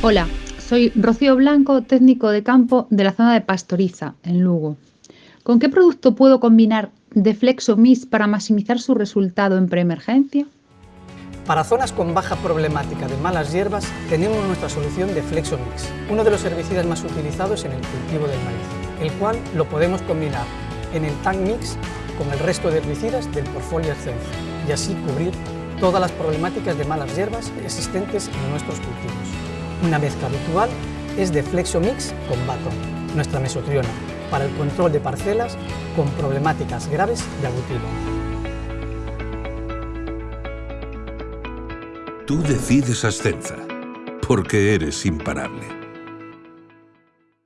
Hola, soy Rocío Blanco, técnico de campo de la zona de Pastoriza, en Lugo. ¿Con qué producto puedo combinar Deflexo Mix para maximizar su resultado en preemergencia? Para zonas con baja problemática de malas hierbas, tenemos nuestra solución de Flexo Mix, uno de los herbicidas más utilizados en el cultivo del maíz, el cual lo podemos combinar en el Tank Mix con el resto de herbicidas del portfolio Ascenso y así cubrir todas las problemáticas de malas hierbas existentes en nuestros cultivos. Una mezcla habitual es de Flexomix con Baton, nuestra mesotriona, para el control de parcelas con problemáticas graves de agutilo. Tú decides Ascenza, porque eres imparable.